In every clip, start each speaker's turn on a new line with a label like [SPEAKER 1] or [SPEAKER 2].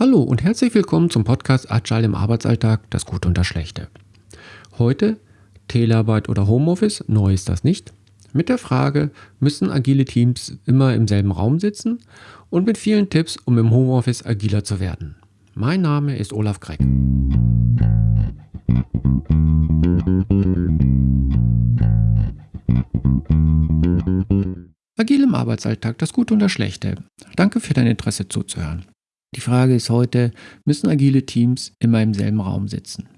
[SPEAKER 1] Hallo und herzlich willkommen zum Podcast Agile im Arbeitsalltag, das Gute und das Schlechte. Heute Telearbeit oder Homeoffice, neu ist das nicht, mit der Frage, müssen agile Teams immer im selben Raum sitzen und mit vielen Tipps, um im Homeoffice agiler zu werden. Mein Name ist Olaf Gregg. Agil im Arbeitsalltag, das Gute und das Schlechte. Danke für dein Interesse zuzuhören. Die Frage ist heute, müssen agile Teams immer im selben Raum sitzen?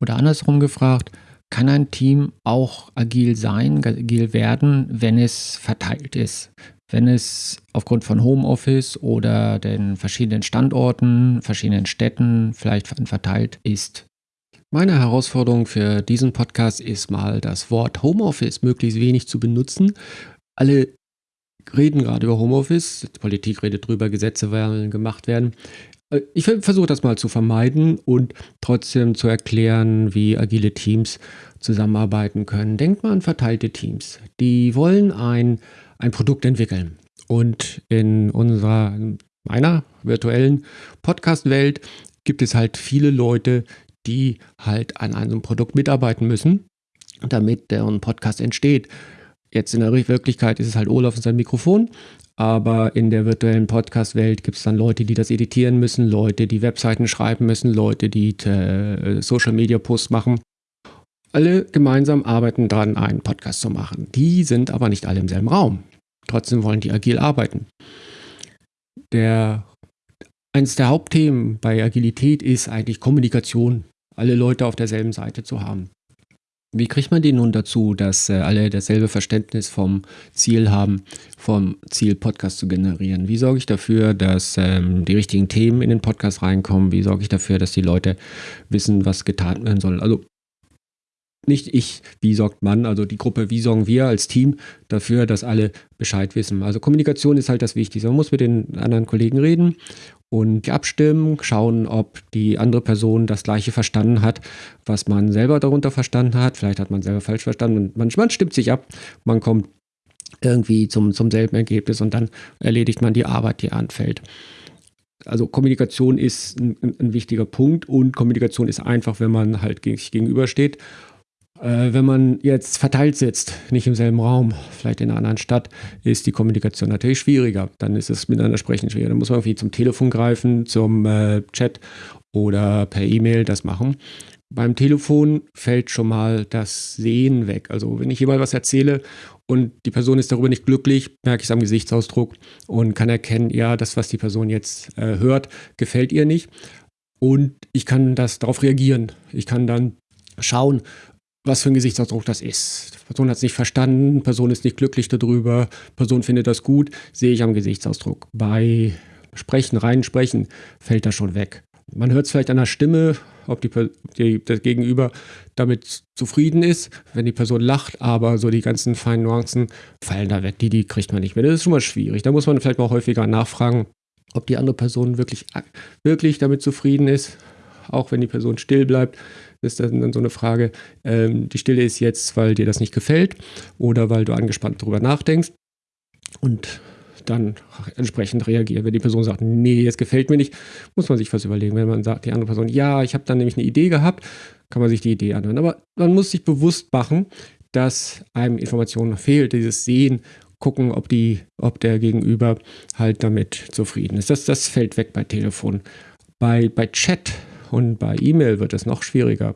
[SPEAKER 1] Oder andersrum gefragt, kann ein Team auch agil sein, agil werden, wenn es verteilt ist? Wenn es aufgrund von Homeoffice oder den verschiedenen Standorten, verschiedenen Städten vielleicht verteilt ist? Meine Herausforderung für diesen Podcast ist mal, das Wort Homeoffice möglichst wenig zu benutzen. Alle reden gerade über Homeoffice, die Politik redet drüber, Gesetze werden gemacht werden. Äh, ich versuche das mal zu vermeiden und trotzdem zu erklären, wie agile Teams zusammenarbeiten können. Denkt mal an verteilte Teams. Die wollen ein, ein Produkt entwickeln. Und in unserer, meiner virtuellen Podcast-Welt gibt es halt viele Leute, die halt an einem Produkt mitarbeiten müssen, damit deren Podcast entsteht. Jetzt in der Wirklichkeit ist es halt Olaf und sein Mikrofon, aber in der virtuellen Podcast-Welt gibt es dann Leute, die das editieren müssen, Leute, die Webseiten schreiben müssen, Leute, die äh, Social-Media-Posts machen. Alle gemeinsam arbeiten daran, einen Podcast zu machen. Die sind aber nicht alle im selben Raum. Trotzdem wollen die agil arbeiten. Der, eines der Hauptthemen bei Agilität ist eigentlich Kommunikation. Alle Leute auf derselben Seite zu haben. Wie kriegt man die nun dazu, dass äh, alle dasselbe Verständnis vom Ziel haben, vom Ziel Podcast zu generieren? Wie sorge ich dafür, dass ähm, die richtigen Themen in den Podcast reinkommen? Wie sorge ich dafür, dass die Leute wissen, was getan werden soll? Also nicht ich, wie sorgt man, also die Gruppe, wie sorgen wir als Team dafür, dass alle Bescheid wissen. Also Kommunikation ist halt das Wichtigste. Man muss mit den anderen Kollegen reden und abstimmen, schauen, ob die andere Person das gleiche verstanden hat, was man selber darunter verstanden hat. Vielleicht hat man selber falsch verstanden. Man, man stimmt sich ab, man kommt irgendwie zum, zum selben Ergebnis und dann erledigt man die Arbeit, die anfällt. Also Kommunikation ist ein, ein wichtiger Punkt und Kommunikation ist einfach, wenn man halt sich gegenübersteht äh, wenn man jetzt verteilt sitzt, nicht im selben Raum, vielleicht in einer anderen Stadt, ist die Kommunikation natürlich schwieriger. Dann ist es miteinander sprechen schwieriger. Dann muss man irgendwie zum Telefon greifen, zum äh, Chat oder per E-Mail das machen. Beim Telefon fällt schon mal das Sehen weg. Also wenn ich jemand was erzähle und die Person ist darüber nicht glücklich, merke ich es am Gesichtsausdruck und kann erkennen, ja, das, was die Person jetzt äh, hört, gefällt ihr nicht. Und ich kann das darauf reagieren. Ich kann dann schauen, was für ein Gesichtsausdruck das ist. Die Person hat es nicht verstanden, Person ist nicht glücklich darüber, Person findet das gut, sehe ich am Gesichtsausdruck. Bei Sprechen, rein Sprechen, fällt das schon weg. Man hört es vielleicht an der Stimme, ob die, die, das Gegenüber damit zufrieden ist, wenn die Person lacht, aber so die ganzen feinen Nuancen fallen da weg. Die, die kriegt man nicht mehr. Das ist schon mal schwierig. Da muss man vielleicht mal häufiger nachfragen, ob die andere Person wirklich, wirklich damit zufrieden ist, auch wenn die Person still bleibt ist dann, dann so eine Frage, ähm, die Stille ist jetzt, weil dir das nicht gefällt oder weil du angespannt darüber nachdenkst und dann entsprechend reagieren. Wenn die Person sagt, nee, es gefällt mir nicht, muss man sich was überlegen. Wenn man sagt, die andere Person, ja, ich habe dann nämlich eine Idee gehabt, kann man sich die Idee anhören. Aber man muss sich bewusst machen, dass einem Informationen fehlt, dieses Sehen, gucken, ob, die, ob der Gegenüber halt damit zufrieden ist. Das, das fällt weg bei Telefon. Bei, bei Chat und bei E-Mail wird es noch schwieriger,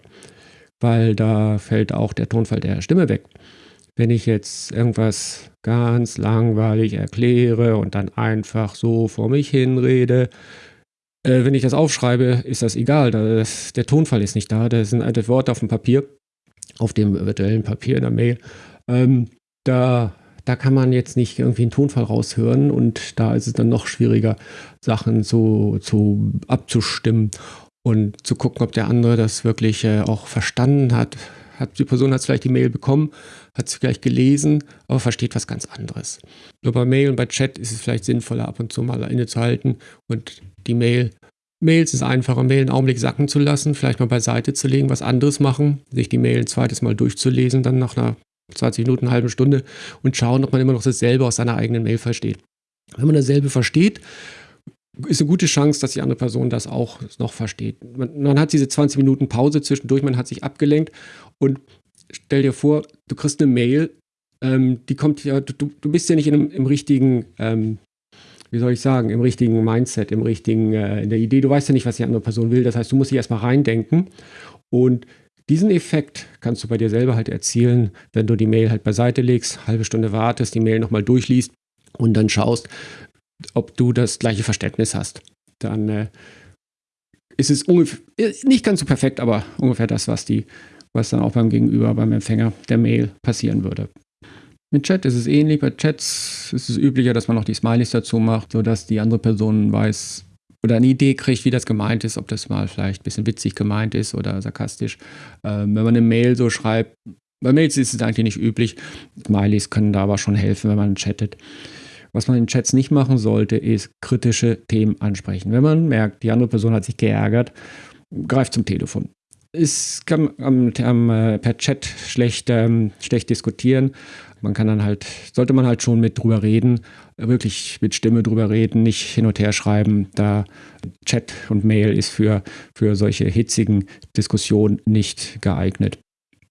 [SPEAKER 1] weil da fällt auch der Tonfall der Stimme weg. Wenn ich jetzt irgendwas ganz langweilig erkläre und dann einfach so vor mich hinrede, äh, wenn ich das aufschreibe, ist das egal. Das, der Tonfall ist nicht da. Das sind alte Worte auf dem Papier, auf dem virtuellen Papier in der Mail. Ähm, da, da kann man jetzt nicht irgendwie einen Tonfall raushören und da ist es dann noch schwieriger, Sachen zu, zu abzustimmen und zu gucken, ob der andere das wirklich äh, auch verstanden hat. hat. Die Person hat vielleicht die Mail bekommen, hat sie vielleicht gelesen, aber versteht was ganz anderes. Nur bei Mail und bei Chat ist es vielleicht sinnvoller, ab und zu mal innezuhalten und die Mail Mails ist einfacher, Mail einen Augenblick sacken zu lassen, vielleicht mal beiseite zu legen, was anderes machen, sich die Mail ein zweites Mal durchzulesen, dann nach einer 20 Minuten, eine halbe Stunde und schauen, ob man immer noch dasselbe aus seiner eigenen Mail versteht. Wenn man dasselbe versteht,
[SPEAKER 2] ist eine gute Chance, dass die andere Person das auch noch versteht. Man, man hat diese 20 Minuten Pause zwischendurch, man hat sich abgelenkt und stell dir vor, du kriegst eine Mail, ähm, die kommt ja, du, du bist ja nicht in einem, im richtigen, ähm, wie soll ich sagen, im richtigen Mindset, im richtigen, äh, in der Idee, du weißt ja nicht, was die andere Person will. Das heißt, du musst dich erstmal reindenken und diesen Effekt kannst du bei dir selber halt erzielen, wenn du die Mail halt beiseite legst, halbe Stunde wartest, die Mail nochmal durchliest und dann schaust, ob du das gleiche Verständnis hast. Dann äh, ist es ungefähr, nicht ganz so perfekt, aber ungefähr das, was, die, was dann auch beim Gegenüber, beim Empfänger der Mail passieren würde. Mit Chat ist es ähnlich. Bei Chats ist es üblicher, dass man noch die Smileys dazu macht, sodass die andere Person weiß oder eine Idee kriegt, wie das gemeint ist, ob das mal vielleicht ein bisschen witzig gemeint ist oder sarkastisch. Ähm, wenn man eine Mail so schreibt, bei Mails ist es eigentlich nicht üblich. Smileys können da aber schon helfen, wenn man chattet. Was man in Chats nicht machen sollte, ist kritische Themen ansprechen. Wenn man merkt, die andere Person hat sich geärgert, greift zum Telefon. Es kann am, am, äh, per Chat schlecht, ähm, schlecht diskutieren. Man kann dann halt, sollte man halt schon mit drüber reden, wirklich mit Stimme drüber reden, nicht hin und her schreiben. Da Chat und Mail ist für, für solche hitzigen Diskussionen nicht geeignet.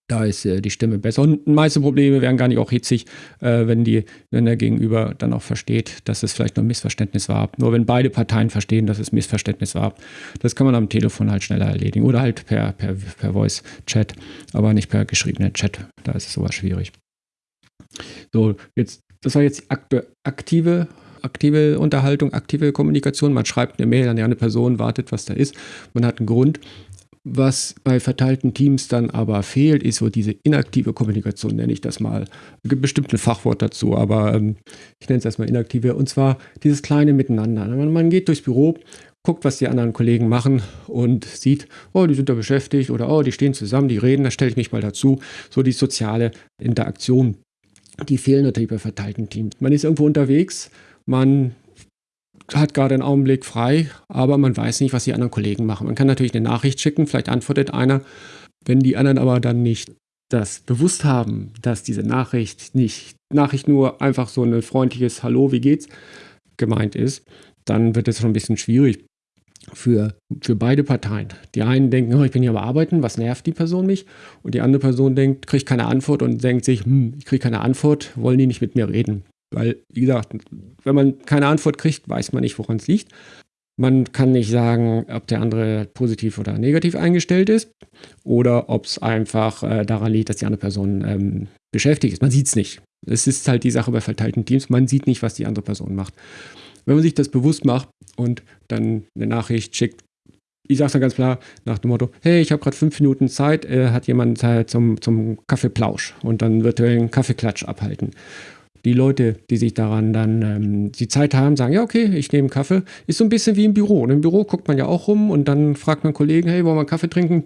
[SPEAKER 2] Da ist äh, die Stimme besser. Und meiste Probleme wären gar nicht auch hitzig, äh, wenn, die, wenn der Gegenüber dann auch versteht, dass es vielleicht nur ein Missverständnis war. Nur wenn beide Parteien verstehen, dass es Missverständnis war. Das kann man am Telefon halt schneller erledigen. Oder halt per, per, per Voice-Chat, aber nicht per geschriebener Chat. Da ist es sowas schwierig. So, jetzt, das war jetzt aktive aktive Unterhaltung, aktive Kommunikation. Man schreibt eine Mail an die andere Person, wartet, was da ist. Man hat einen Grund. Was bei verteilten Teams dann aber fehlt, ist so diese inaktive Kommunikation, nenne ich das mal. Es gibt bestimmt ein Fachwort dazu, aber ähm, ich nenne es erstmal inaktive. Und zwar dieses kleine Miteinander. Man, geht durchs Büro, guckt, was die anderen Kollegen machen und sieht, oh, die sind da beschäftigt oder oh, die stehen zusammen, die reden, da stelle ich mich mal dazu. So die soziale Interaktion, die fehlen natürlich bei verteilten Teams. Man ist irgendwo unterwegs, man hat gerade einen Augenblick frei, aber man weiß nicht, was die anderen Kollegen machen. Man kann natürlich eine Nachricht schicken, vielleicht antwortet einer. Wenn die anderen aber dann nicht das bewusst haben, dass diese Nachricht nicht Nachricht nur einfach so ein freundliches Hallo, wie geht's gemeint ist, dann wird es schon ein bisschen schwierig für, für beide Parteien. Die einen denken, oh, ich bin hier am Arbeiten, was nervt die Person mich? Und die andere Person denkt, kriegt keine Antwort und denkt sich, hm, ich kriege keine Antwort, wollen die nicht mit mir reden? Weil, wie gesagt, wenn man keine Antwort kriegt, weiß man nicht, woran es liegt. Man kann nicht sagen, ob der andere positiv oder negativ eingestellt ist oder ob es einfach äh, daran liegt, dass die andere Person ähm, beschäftigt ist. Man sieht es nicht. Es ist halt die Sache bei verteilten Teams, man sieht nicht, was die andere Person macht. Wenn man sich das bewusst macht und dann eine Nachricht schickt, ich sage es dann ganz klar nach dem Motto, hey, ich habe gerade fünf Minuten Zeit, äh, hat jemand Zeit zum, zum Kaffeeplausch und dann virtuellen Kaffeeklatsch abhalten die Leute, die sich daran dann ähm, die Zeit haben, sagen, ja, okay, ich nehme Kaffee. Ist so ein bisschen wie im Büro. Und Im Büro guckt man ja auch rum und dann fragt man Kollegen, hey, wollen wir Kaffee trinken?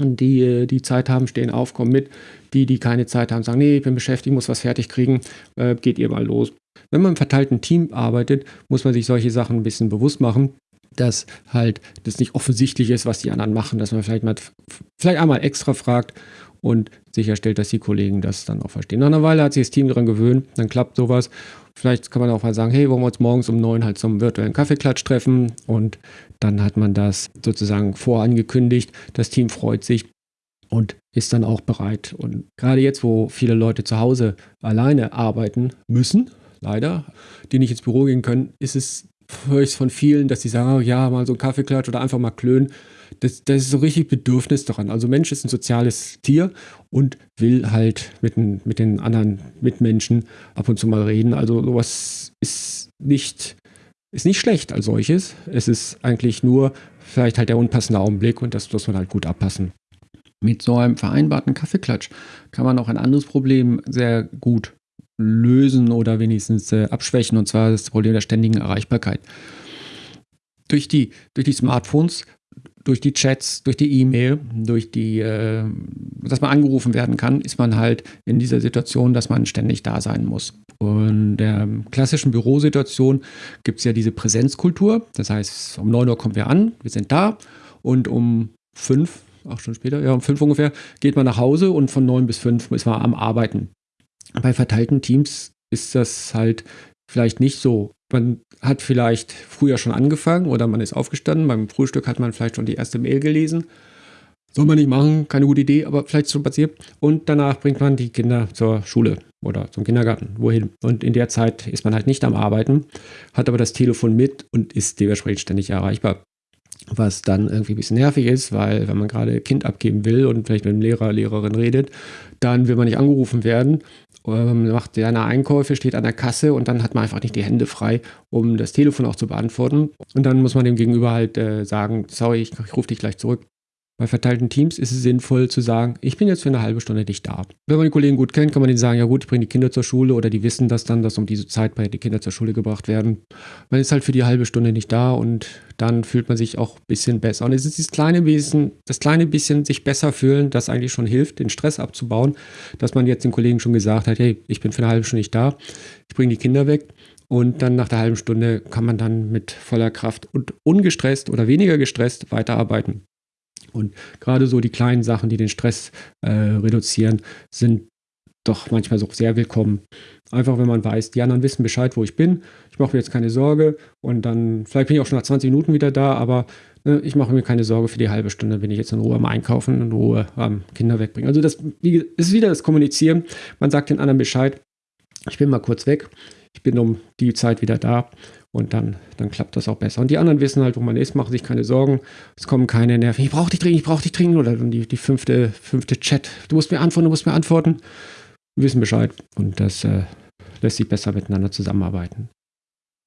[SPEAKER 2] Und die, äh, die Zeit haben, stehen auf, kommen mit. Die, die keine Zeit haben, sagen, nee, ich bin beschäftigt, muss was fertig kriegen, äh, geht ihr mal los. Wenn man im verteilten Team arbeitet, muss man sich solche Sachen ein bisschen bewusst machen, dass halt das nicht offensichtlich ist, was die anderen machen, dass man vielleicht mal vielleicht einmal extra fragt und sicherstellt, dass die Kollegen das dann auch verstehen. Nach einer Weile hat sich das Team daran gewöhnt, dann klappt sowas. Vielleicht kann man auch mal sagen, hey, wollen wir uns morgens um neun halt zum virtuellen Kaffeeklatsch treffen und dann hat man das sozusagen vorangekündigt. Das Team freut sich und ist dann auch bereit. Und gerade jetzt, wo viele Leute zu Hause alleine arbeiten müssen, leider, die nicht ins Büro gehen können, ist es ich von vielen, dass sie sagen, oh, ja, mal so ein Kaffeeklatsch oder einfach mal klönen das, das ist so richtig Bedürfnis daran. Also Mensch ist ein soziales Tier und will halt mit den, mit den anderen Mitmenschen ab und zu mal reden. Also sowas ist nicht, ist nicht schlecht als solches. Es ist eigentlich nur vielleicht halt der unpassende Augenblick und das muss man halt gut abpassen. Mit so einem vereinbarten Kaffeeklatsch kann man auch ein anderes Problem sehr gut lösen oder wenigstens äh, abschwächen, und zwar das Problem der ständigen Erreichbarkeit. Durch die, durch die Smartphones durch die Chats, durch die E-Mail, durch die, äh, dass man angerufen werden kann, ist man halt in dieser Situation, dass man ständig da sein muss. Und in der klassischen Bürosituation gibt es ja diese Präsenzkultur. Das heißt, um 9 Uhr kommen wir an, wir sind da und um 5, acht Stunden später, ja, um 5 ungefähr, geht man nach Hause und von 9 bis 5 ist man am Arbeiten. Bei verteilten Teams ist das halt vielleicht nicht so man hat vielleicht früher schon angefangen oder man ist aufgestanden. Beim Frühstück hat man vielleicht schon die erste Mail gelesen. Soll man nicht machen, keine gute Idee, aber vielleicht schon passiert. Und danach bringt man die Kinder zur Schule oder zum Kindergarten, wohin. Und in der Zeit ist man halt nicht am Arbeiten, hat aber das Telefon mit und ist dementsprechend ständig erreichbar. Was dann irgendwie ein bisschen nervig ist, weil wenn man gerade Kind abgeben will und vielleicht mit dem Lehrer, Lehrerin redet, dann will man nicht angerufen werden ähm, macht seine Einkäufe, steht an der Kasse und dann hat man einfach nicht die Hände frei, um das Telefon auch zu beantworten. Und dann muss man dem Gegenüber halt äh, sagen, sorry, ich, ich rufe dich gleich zurück. Bei verteilten Teams ist es sinnvoll zu sagen, ich bin jetzt für eine halbe Stunde nicht da. Wenn man die Kollegen gut kennt, kann man denen sagen, ja gut, ich bringe die Kinder zur Schule oder die wissen das dann, dass um diese Zeit bei die Kinder zur Schule gebracht werden. Man ist halt für die halbe Stunde nicht da und dann fühlt man sich auch ein bisschen besser. Und es ist das kleine bisschen, das kleine bisschen sich besser fühlen, das eigentlich schon hilft, den Stress abzubauen, dass man jetzt den Kollegen schon gesagt hat, hey, ich bin für eine halbe Stunde nicht da, ich bringe die Kinder weg. Und dann nach der halben Stunde kann man dann mit voller Kraft und ungestresst oder weniger gestresst weiterarbeiten. Und gerade so die kleinen Sachen, die den Stress äh, reduzieren, sind doch manchmal so sehr willkommen. Einfach, wenn man weiß, die anderen wissen Bescheid, wo ich bin. Ich mache mir jetzt keine Sorge und dann, vielleicht bin ich auch schon nach 20 Minuten wieder da, aber ne, ich mache mir keine Sorge für die halbe Stunde, bin ich jetzt in Ruhe am Einkaufen, in Ruhe am Kinder wegbringen. Also das ist wieder das Kommunizieren. Man sagt den anderen Bescheid, ich bin mal kurz weg, ich bin um die Zeit wieder da und dann, dann klappt das auch besser. Und die anderen wissen halt, wo man ist, machen sich keine Sorgen. Es kommen keine Nerven. Ich brauche dich dringend, ich brauche dich dringend. Oder die, die fünfte, fünfte Chat. Du musst mir antworten, du musst mir antworten. Wir wissen Bescheid. Und das äh, lässt sich besser miteinander zusammenarbeiten.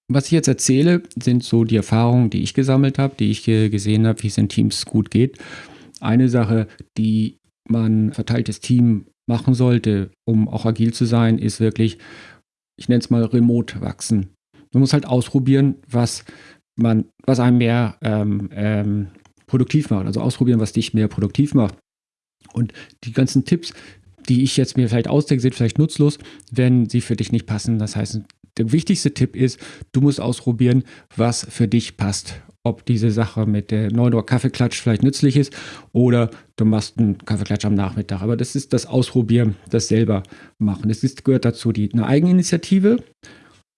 [SPEAKER 2] Was ich jetzt erzähle, sind so die Erfahrungen, die ich gesammelt habe, die ich gesehen habe, wie es in Teams gut geht. Eine Sache, die man verteiltes Team machen sollte, um auch agil zu sein, ist wirklich, ich nenne es mal remote wachsen. Man muss halt ausprobieren, was man, was einem mehr ähm, ähm, produktiv macht. Also ausprobieren, was dich mehr produktiv macht. Und die ganzen Tipps, die ich jetzt mir vielleicht ausdenke, sind vielleicht nutzlos, wenn sie für dich nicht passen. Das heißt, der wichtigste Tipp ist, du musst ausprobieren, was für dich passt. Ob diese Sache mit der 9 Uhr Kaffeeklatsch vielleicht nützlich ist oder du machst einen Kaffeeklatsch am Nachmittag. Aber das ist das Ausprobieren, das selber machen. Es gehört dazu die, eine Eigeninitiative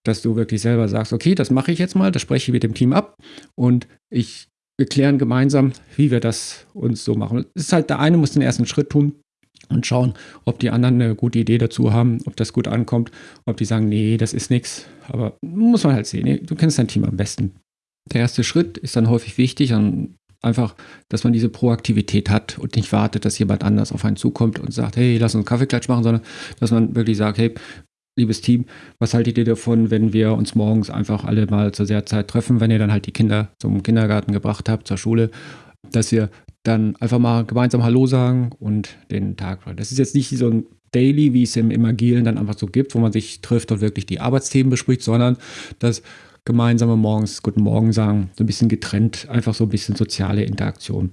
[SPEAKER 2] dass du wirklich selber sagst, okay, das mache ich jetzt mal, das spreche ich mit dem Team ab und ich, wir klären gemeinsam, wie wir das uns so machen. Es ist halt, der eine muss den ersten Schritt tun und schauen, ob die anderen eine gute Idee dazu haben, ob das gut ankommt, ob die sagen, nee, das ist nichts. Aber muss man halt sehen, du kennst dein Team am besten. Der erste Schritt ist dann häufig wichtig und einfach, dass man diese Proaktivität hat und nicht wartet, dass jemand anders auf einen zukommt und sagt, hey, lass uns einen Kaffeeklatsch machen, sondern dass man wirklich sagt, hey, liebes Team, was haltet ihr davon, wenn wir uns morgens einfach alle mal zur sehr Zeit treffen, wenn ihr dann halt die Kinder zum Kindergarten gebracht habt, zur Schule, dass ihr dann einfach mal gemeinsam Hallo sagen und den Tag. Das ist jetzt nicht so ein Daily, wie es im, im Agilen dann einfach so gibt, wo man sich trifft und wirklich die Arbeitsthemen bespricht, sondern das gemeinsame morgens Guten Morgen sagen, so ein bisschen getrennt, einfach so ein bisschen soziale Interaktion.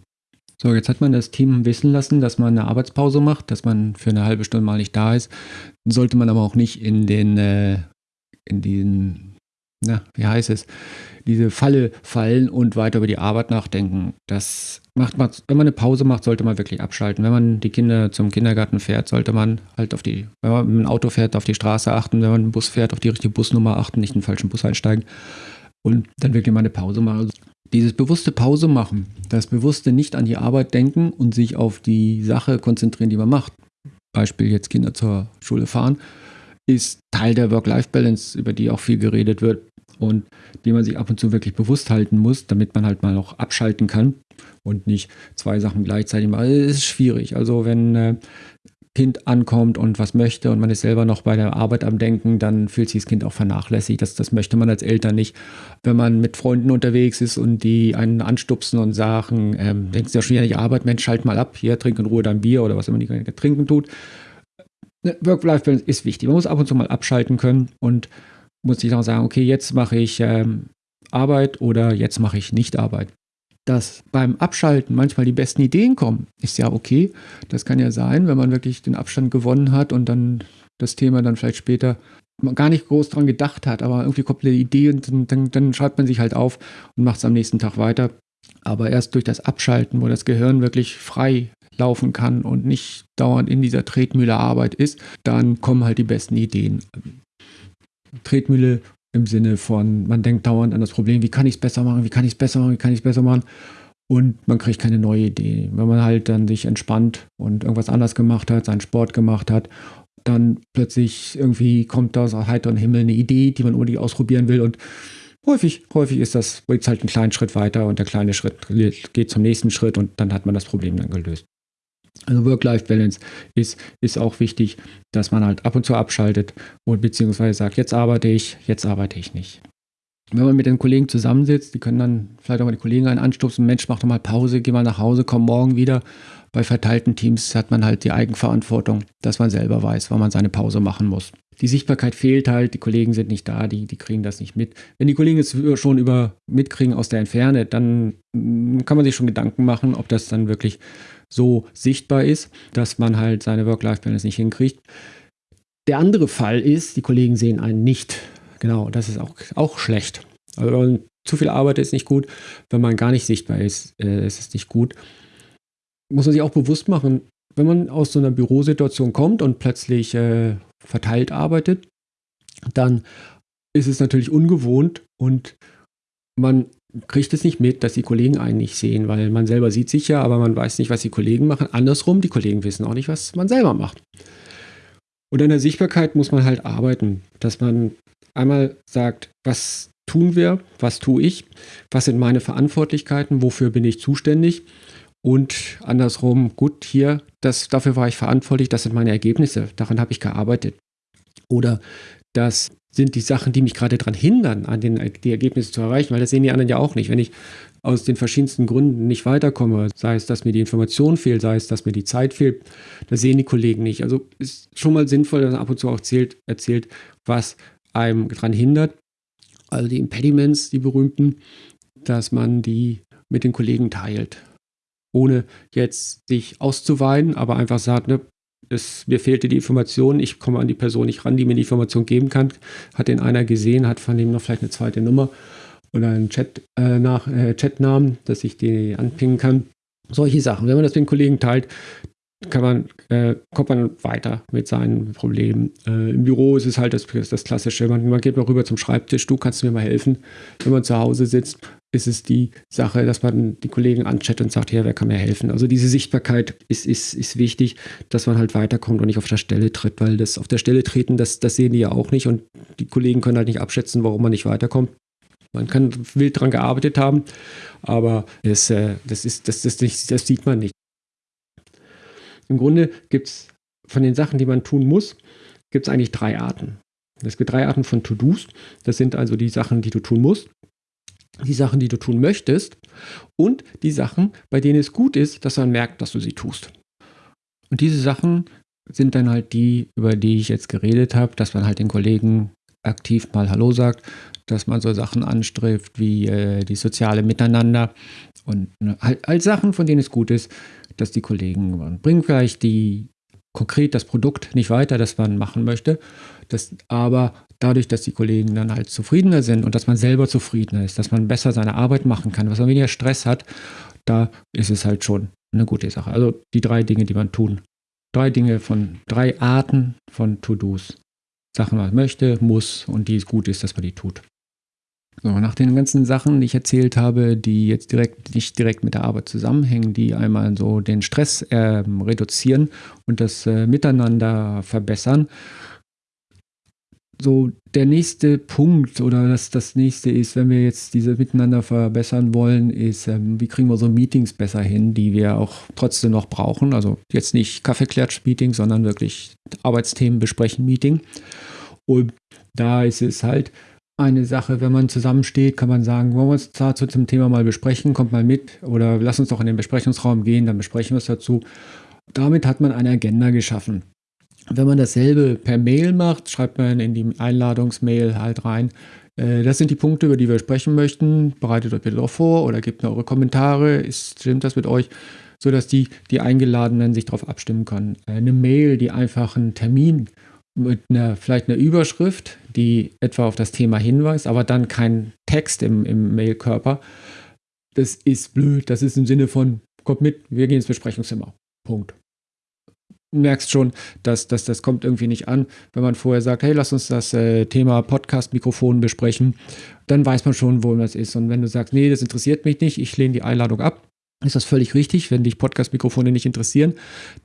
[SPEAKER 2] So, jetzt hat man das Team wissen lassen, dass man eine Arbeitspause macht, dass man für eine halbe Stunde mal nicht da ist. Sollte man aber auch nicht in den, äh, in den, na, wie heißt es, diese Falle fallen und weiter über die Arbeit nachdenken. Das macht man, wenn man eine Pause macht, sollte man wirklich abschalten. Wenn man die Kinder zum Kindergarten fährt, sollte man halt auf die, wenn man mit dem Auto fährt, auf die Straße achten, wenn man einen Bus fährt, auf die richtige Busnummer achten, nicht in den falschen Bus einsteigen und dann wirklich mal eine Pause machen. Dieses bewusste Pause machen, das bewusste nicht an die Arbeit denken und sich auf die Sache konzentrieren, die man macht. Beispiel jetzt Kinder zur Schule fahren, ist Teil der Work-Life-Balance, über die auch viel geredet wird und die man sich ab und zu wirklich bewusst halten muss, damit man halt mal auch abschalten kann und nicht zwei Sachen gleichzeitig macht. Es ist schwierig. Also wenn äh, Kind ankommt und was möchte und man ist selber noch bei der Arbeit am Denken, dann fühlt sich das Kind auch vernachlässigt. Das, das möchte man als Eltern nicht. Wenn man mit Freunden unterwegs ist und die einen anstupsen und sagen, ähm, denkst du ja schon wieder nicht Arbeit, Mensch, schalt mal ab, hier, trink in Ruhe dein Bier oder was immer die trinken tut. Ne, Work-Life-Balance ist wichtig. Man muss ab und zu mal abschalten können und muss sich auch sagen, okay, jetzt mache ich ähm, Arbeit oder jetzt mache ich nicht Arbeit dass beim Abschalten manchmal die besten Ideen kommen, ist ja okay. Das kann ja sein, wenn man wirklich den Abstand gewonnen hat und dann das Thema dann vielleicht später gar nicht groß dran gedacht hat, aber irgendwie kommt eine Idee und dann, dann, dann schreibt man sich halt auf und macht es am nächsten Tag weiter. Aber erst durch das Abschalten, wo das Gehirn wirklich frei laufen kann und nicht dauernd in dieser Tretmühle Arbeit ist, dann kommen halt die besten Ideen. Tretmühle
[SPEAKER 1] im Sinne von, man denkt dauernd an das Problem, wie kann ich es besser machen, wie kann ich es besser machen, wie kann ich es besser machen und man kriegt keine neue Idee. Wenn man halt dann sich entspannt und irgendwas anders gemacht hat, seinen Sport gemacht hat, dann plötzlich irgendwie kommt aus heiteren Himmel eine Idee, die man unbedingt ausprobieren will und häufig, häufig ist das, geht halt einen kleinen Schritt weiter und der kleine Schritt geht zum nächsten Schritt und dann hat man das Problem dann gelöst. Also Work-Life-Balance ist, ist auch wichtig, dass man halt ab und zu abschaltet und beziehungsweise sagt, jetzt arbeite ich, jetzt arbeite ich nicht. Wenn man mit den Kollegen zusammensitzt, die können dann vielleicht auch mal die Kollegen einen anstupsen, Mensch, mach doch mal Pause, geh mal nach Hause, komm morgen wieder. Bei verteilten Teams hat man halt die Eigenverantwortung, dass man selber weiß, wann man seine Pause machen muss. Die Sichtbarkeit fehlt halt, die Kollegen sind nicht da, die, die kriegen das nicht mit. Wenn die Kollegen es schon über mitkriegen aus der Entferne, dann mm, kann man sich schon Gedanken machen, ob das dann wirklich so sichtbar ist, dass man halt seine Work-Life-Balance nicht hinkriegt. Der andere Fall ist, die Kollegen sehen einen nicht. Genau, das ist auch, auch schlecht. Also zu viel arbeitet, ist nicht gut. Wenn man gar nicht sichtbar ist, äh, ist es nicht gut. Muss man sich auch bewusst machen, wenn man aus so einer Bürosituation kommt und plötzlich äh, verteilt arbeitet, dann ist es natürlich ungewohnt und man kriegt es nicht mit, dass die Kollegen einen nicht sehen, weil man selber sieht sich ja, aber man weiß nicht, was die Kollegen machen. Andersrum, die Kollegen wissen auch nicht, was man selber macht. Und an der Sichtbarkeit muss man halt arbeiten, dass man einmal sagt, was tun wir, was tue ich, was sind meine Verantwortlichkeiten, wofür bin ich zuständig und andersrum, gut, hier, das, dafür war ich verantwortlich, das sind meine Ergebnisse, daran habe ich gearbeitet. Oder das sind die Sachen, die mich gerade daran hindern, an den, die Ergebnisse zu erreichen, weil das sehen die anderen ja auch nicht. Wenn ich aus den verschiedensten Gründen nicht weiterkomme, sei es, dass mir die Information fehlt, sei es, dass mir die Zeit fehlt, das sehen die Kollegen nicht. Also ist schon mal sinnvoll, dass man ab und zu auch erzählt, erzählt was einem daran hindert. Also die Impediments, die berühmten, dass man die mit den Kollegen teilt. Ohne jetzt sich auszuweinen, aber einfach sagt, ne, es, mir fehlte die Information, ich komme an die Person nicht ran, die mir die Information geben kann. Hat den einer gesehen, hat von dem noch vielleicht eine zweite Nummer oder einen Chat, äh, nach, äh, Chatnamen, dass ich die anpingen kann. Solche Sachen. Wenn man das mit den Kollegen teilt, kann man, äh, kommt man weiter mit seinen Problemen. Äh, Im Büro ist es halt das, das Klassische. Man, man, geht mal rüber zum Schreibtisch, du kannst mir mal helfen. Wenn man zu Hause sitzt, ist es die Sache, dass man die Kollegen anchattet und sagt, ja, wer kann mir helfen? Also diese Sichtbarkeit ist, ist, ist wichtig, dass man halt weiterkommt und nicht auf der Stelle tritt, weil das auf der Stelle treten, das, das sehen die ja auch nicht und die Kollegen können halt nicht abschätzen, warum man nicht weiterkommt. Man kann wild dran gearbeitet haben, aber es, äh, das, ist, das, das, nicht, das sieht man nicht. Im Grunde gibt es von den Sachen, die man tun muss, gibt es eigentlich drei Arten. Es gibt drei Arten von To-Dos. Das sind also die Sachen, die du tun musst, die Sachen, die du tun möchtest und die Sachen, bei denen es gut ist, dass man merkt, dass du sie tust. Und diese Sachen sind dann halt die, über die ich jetzt geredet habe, dass man halt den Kollegen aktiv mal Hallo sagt, dass man so Sachen anstrebt wie äh, die soziale Miteinander und ne, halt, halt Sachen, von denen es gut ist, dass die Kollegen man bringen vielleicht die konkret das Produkt nicht weiter, das man machen möchte, das, aber dadurch, dass die Kollegen dann halt zufriedener sind und dass man selber zufriedener ist, dass man besser seine Arbeit machen kann, dass man weniger Stress hat, da ist es halt schon eine gute Sache. Also die drei Dinge, die man tun. Drei Dinge von drei Arten von To-Dos. Sachen, was man möchte, muss und die es gut ist, dass man die tut. So, nach den ganzen Sachen, die ich erzählt habe, die jetzt direkt nicht direkt mit der Arbeit zusammenhängen, die einmal so den Stress äh, reduzieren und das äh, Miteinander verbessern. So, der nächste Punkt oder das, das nächste ist, wenn wir jetzt diese Miteinander verbessern wollen, ist, ähm, wie kriegen wir so Meetings besser hin, die wir auch trotzdem noch brauchen. Also jetzt nicht Kaffeeklatsch-Meeting, sondern wirklich Arbeitsthemen besprechen Meeting. Und da ist es halt, eine Sache, wenn man zusammensteht, kann man sagen, wollen wir uns dazu zum Thema mal besprechen, kommt mal mit oder lass uns doch in den Besprechungsraum gehen, dann besprechen wir es dazu. Damit hat man eine Agenda geschaffen. Wenn man dasselbe per Mail macht, schreibt man in die Einladungsmail halt rein, äh, das sind die Punkte, über die wir sprechen möchten. Bereitet euch bitte doch vor oder gebt mir eure Kommentare. Ist, stimmt das mit euch? Sodass die, die Eingeladenen sich darauf abstimmen können. Eine Mail, die einfach einen Termin mit einer, vielleicht einer Überschrift, die etwa auf das Thema hinweist, aber dann kein Text im, im Mailkörper. Das ist blöd. Das ist im Sinne von, kommt mit, wir gehen ins Besprechungszimmer. Punkt. merkst schon, dass, dass das kommt irgendwie nicht an. Wenn man vorher sagt, hey, lass uns das äh, Thema Podcast-Mikrofon besprechen, dann weiß man schon, wo das ist. Und wenn du sagst, nee, das interessiert mich nicht, ich lehne die Einladung ab, ist das völlig richtig. Wenn dich Podcast-Mikrofone nicht interessieren,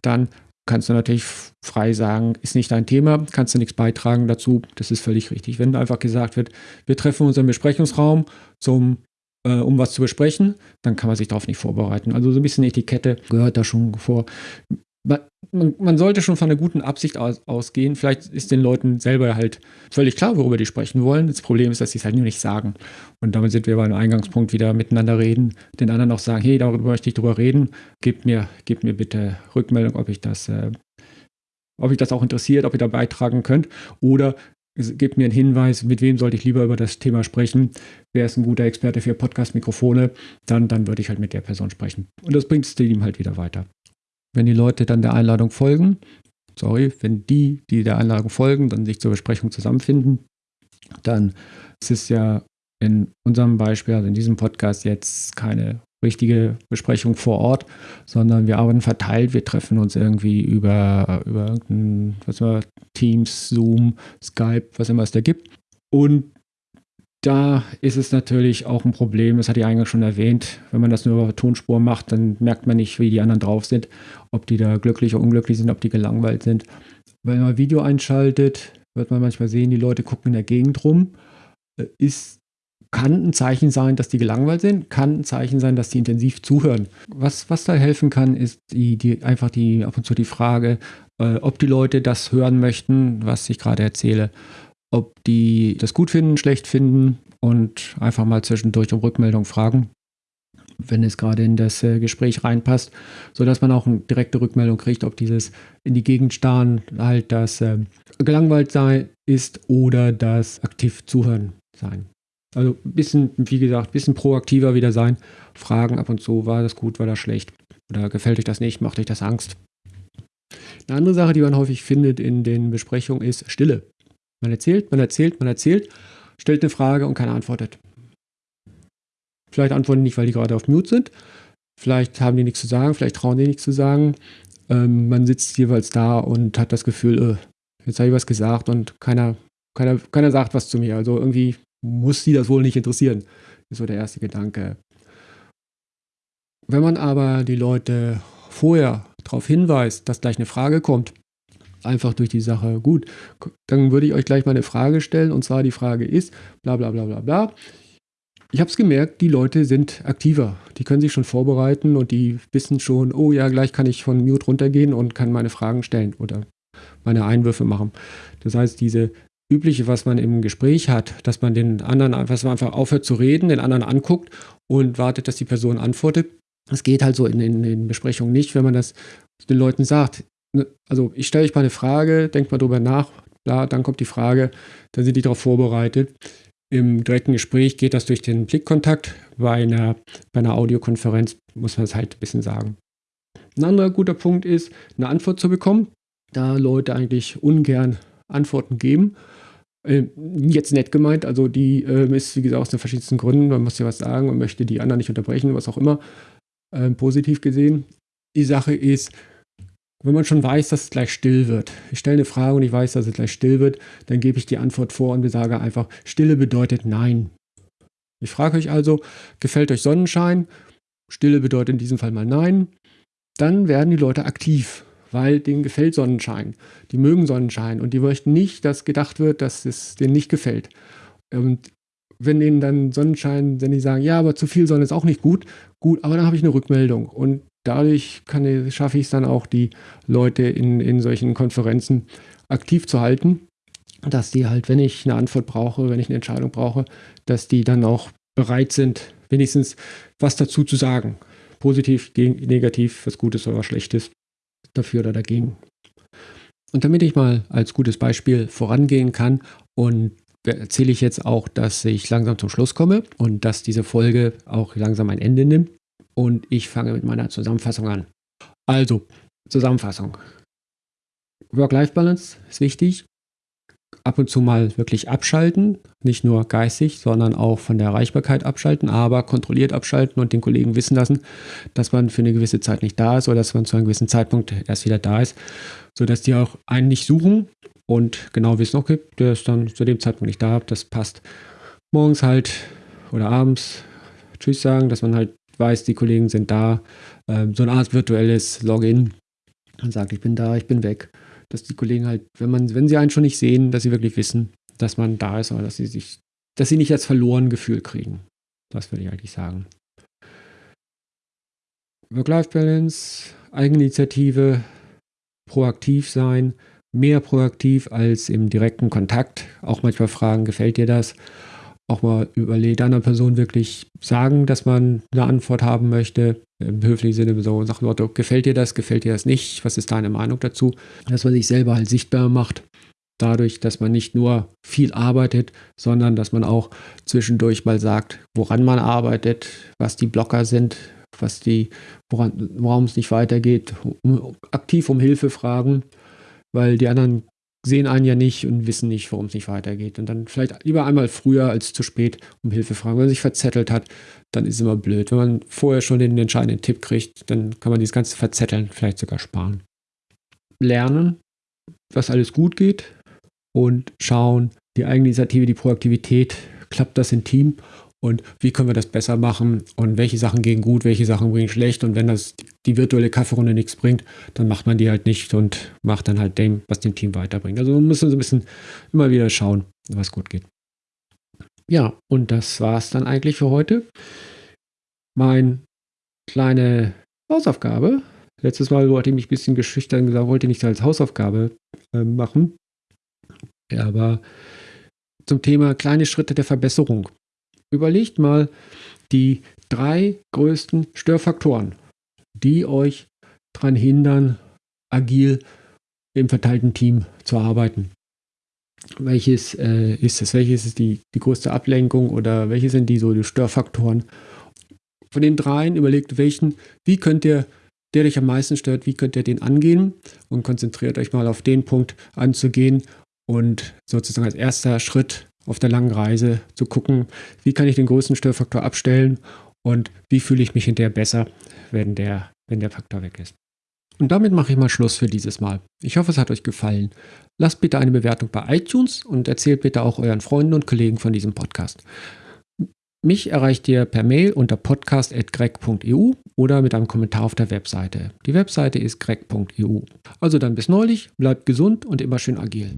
[SPEAKER 1] dann kannst du natürlich frei sagen, ist nicht dein Thema, kannst du nichts beitragen dazu. Das ist völlig richtig. Wenn einfach gesagt wird, wir treffen uns im Besprechungsraum, zum, äh, um was zu besprechen, dann kann man sich darauf nicht vorbereiten. Also so ein bisschen Etikette gehört da schon vor man, man, sollte schon von einer guten Absicht aus, ausgehen. Vielleicht ist den Leuten selber halt völlig klar, worüber die sprechen wollen. Das Problem ist, dass sie es halt nur nicht sagen. Und damit sind wir beim Eingangspunkt wieder miteinander reden, den anderen auch sagen, hey, darüber möchte ich drüber reden. Gebt mir, gebt mir bitte Rückmeldung, ob ich das, äh, ob ich das auch interessiert, ob ihr da beitragen könnt. Oder gebt mir einen Hinweis, mit wem sollte ich lieber über das Thema sprechen. Wer ist ein guter Experte für Podcast-Mikrofone? Dann, dann würde ich halt mit der Person sprechen. Und das bringt das Team halt wieder weiter wenn die Leute dann der Einladung folgen, sorry, wenn die, die der Einladung folgen, dann sich zur Besprechung zusammenfinden, dann ist es ja in unserem Beispiel, also in diesem Podcast jetzt keine richtige Besprechung vor Ort, sondern wir arbeiten verteilt, wir treffen uns irgendwie über, über irgendein, was immer, Teams, Zoom, Skype, was immer es da gibt. Und da ist es natürlich auch ein Problem, das hatte ich eingangs schon erwähnt, wenn man das nur über Tonspur macht, dann merkt man nicht, wie die anderen drauf sind, ob die da glücklich oder unglücklich sind, ob die gelangweilt sind. Wenn man Video einschaltet, wird man manchmal sehen, die Leute gucken in der Gegend rum. Äh, ist, kann ein Zeichen sein, dass die gelangweilt sind, kann ein Zeichen sein, dass die intensiv zuhören. Was, was da helfen kann, ist die, die, einfach die, ab und zu die Frage, äh, ob die Leute das hören möchten, was ich gerade erzähle ob die das gut finden, schlecht finden und einfach mal zwischendurch um Rückmeldung fragen, wenn es gerade in das äh, Gespräch reinpasst, sodass man auch eine direkte Rückmeldung kriegt, ob dieses in die Gegend starren halt das äh, gelangweilt sein ist oder das aktiv zuhören sein. Also ein bisschen, wie gesagt, ein bisschen proaktiver wieder sein. Fragen ab und zu, war das gut, war das schlecht? Oder gefällt euch das nicht, macht euch das Angst? Eine andere Sache, die man häufig findet in den Besprechungen, ist Stille. Man erzählt, man erzählt, man erzählt, stellt eine Frage und keiner antwortet. Vielleicht antworten nicht, weil die gerade auf Mute sind. Vielleicht haben die nichts zu sagen, vielleicht trauen die nichts zu sagen. Ähm, man sitzt jeweils da und hat das Gefühl, äh, jetzt habe ich was gesagt und keiner, keiner, keiner sagt was zu mir. Also irgendwie muss sie das wohl nicht interessieren. Ist so der erste Gedanke. Wenn man aber die Leute vorher darauf hinweist, dass gleich eine Frage kommt, einfach durch die Sache. Gut, dann würde ich euch gleich mal eine Frage stellen und zwar die Frage ist, bla bla bla bla bla. Ich habe es gemerkt, die Leute sind aktiver. Die können sich schon vorbereiten und die wissen schon, oh ja, gleich kann ich von Mute runtergehen und kann meine Fragen stellen oder meine Einwürfe machen. Das heißt, diese übliche, was man im Gespräch hat, dass man den anderen, dass man einfach aufhört zu reden, den anderen anguckt und wartet, dass die Person antwortet. Das geht halt so in, in Besprechungen nicht, wenn man das den Leuten sagt. Ne, also ich stelle euch mal eine Frage, denkt mal drüber nach, bla, dann kommt die Frage, dann sind die darauf vorbereitet. Im direkten Gespräch geht das durch den Blickkontakt. Bei einer, bei einer Audiokonferenz muss man es halt ein bisschen sagen. Ein anderer guter Punkt ist, eine Antwort zu bekommen, da Leute eigentlich ungern Antworten geben. Äh, jetzt nett gemeint, also die äh, ist, wie gesagt, aus den verschiedensten Gründen, man muss ja was sagen und möchte die anderen nicht unterbrechen, was auch immer, äh, positiv gesehen. Die Sache ist, wenn man schon weiß, dass es gleich still wird, ich stelle eine Frage und ich weiß, dass es gleich still wird, dann gebe ich die Antwort vor und sage einfach, Stille bedeutet Nein. Ich frage euch also, gefällt euch Sonnenschein? Stille bedeutet in diesem Fall mal Nein. Dann werden die Leute aktiv, weil denen gefällt Sonnenschein. Die mögen Sonnenschein und die möchten nicht, dass gedacht wird, dass es denen nicht gefällt. Und wenn denen dann Sonnenschein, wenn die sagen, ja, aber zu viel Sonne ist auch nicht gut, gut, aber dann habe ich eine Rückmeldung. Und dadurch kann, schaffe ich es dann auch, die Leute in, in solchen Konferenzen aktiv zu halten, dass die halt, wenn ich eine Antwort brauche, wenn ich eine Entscheidung brauche, dass die dann auch bereit sind, wenigstens was dazu zu sagen. Positiv, negativ, was Gutes oder was Schlechtes, dafür oder dagegen. Und damit ich mal als gutes Beispiel vorangehen kann und erzähle ich jetzt auch, dass ich langsam zum Schluss komme und dass diese Folge auch langsam ein Ende nimmt und ich fange mit meiner Zusammenfassung an. Also, Zusammenfassung. Work-Life-Balance ist wichtig.
[SPEAKER 2] ab und zu mal wirklich abschalten, nicht nur geistig, sondern auch von der Erreichbarkeit abschalten, aber kontrolliert abschalten und den Kollegen wissen lassen, dass man für eine gewisse Zeit nicht da ist oder dass man zu einem gewissen Zeitpunkt erst wieder da ist, sodass die auch einen nicht suchen und genau wissen, okay, der ist dann zu dem Zeitpunkt nicht da, das passt. Morgens halt oder abends Tschüss sagen, dass man halt weiß, die Kollegen sind da. Ähm, so eine Art virtuelles Login. Man sagt, ich bin da, ich bin weg. Dass die Kollegen halt, wenn man, wenn sie einen schon nicht sehen, dass sie wirklich wissen, dass man da ist oder dass sie sich, dass sie nicht als verloren Gefühl kriegen. Das würde ich eigentlich sagen. Work-Life-Balance, Eigeninitiative, proaktiv sein, mehr proaktiv als im direkten Kontakt. Auch manchmal fragen, gefällt dir das? Auch mal überlegt, einer Person wirklich sagen, dass man eine Antwort haben möchte. Im höflichen Sinne so nach dem gefällt dir das, gefällt dir das nicht? Was ist deine Meinung dazu? Dass man sich selber halt sichtbar macht. Dadurch, dass man nicht nur viel arbeitet, sondern dass man auch zwischendurch mal sagt, woran man arbeitet, was die Blocker sind, was die, woran, warum es nicht weitergeht, um, aktiv um Hilfe fragen weil die anderen sehen einen ja nicht und wissen nicht, warum es nicht weitergeht. Und dann vielleicht lieber einmal früher als zu spät um Hilfe fragen. Wenn man sich verzettelt hat, dann ist es immer blöd. Wenn man vorher schon den entscheidenden Tipp kriegt, dann kann man dieses ganze Verzetteln vielleicht sogar sparen. Lernen, was alles gut geht und schauen, die Eigeninitiative, die Proaktivität, klappt das im Team und wie können wir das besser machen und welche Sachen gehen gut, welche Sachen bringen schlecht und wenn das die virtuelle Kaffeerunde nichts bringt, dann macht man die halt nicht und macht dann halt dem, was dem Team weiterbringt. Also man muss so ein bisschen immer wieder schauen, was gut geht. Ja, und das war es dann eigentlich für heute. Meine kleine Hausaufgabe. Letztes Mal wollte ich mich ein bisschen geschüchtern gesagt, wollte ich nicht als Hausaufgabe äh, machen. Aber zum Thema kleine Schritte der Verbesserung. Überlegt mal die drei größten Störfaktoren, die euch daran hindern, agil im verteilten Team zu arbeiten. Welches äh, ist es? Welches ist die, die größte Ablenkung oder welche sind die so die Störfaktoren? Von den dreien überlegt, welchen, wie könnt ihr, der euch am meisten stört, wie könnt ihr den angehen und konzentriert euch mal auf den Punkt anzugehen und sozusagen als erster Schritt auf der langen Reise zu gucken, wie kann ich den größten Störfaktor abstellen und wie fühle ich mich hinterher besser, wenn der, wenn der Faktor weg ist. Und damit mache ich mal Schluss für dieses Mal. Ich hoffe, es hat euch gefallen. Lasst bitte eine Bewertung bei iTunes und erzählt bitte auch euren Freunden und Kollegen von diesem Podcast. Mich erreicht ihr per Mail unter podcast.greg.eu oder mit einem Kommentar auf der Webseite. Die Webseite ist greg.eu. Also dann bis neulich, bleibt gesund und immer schön agil.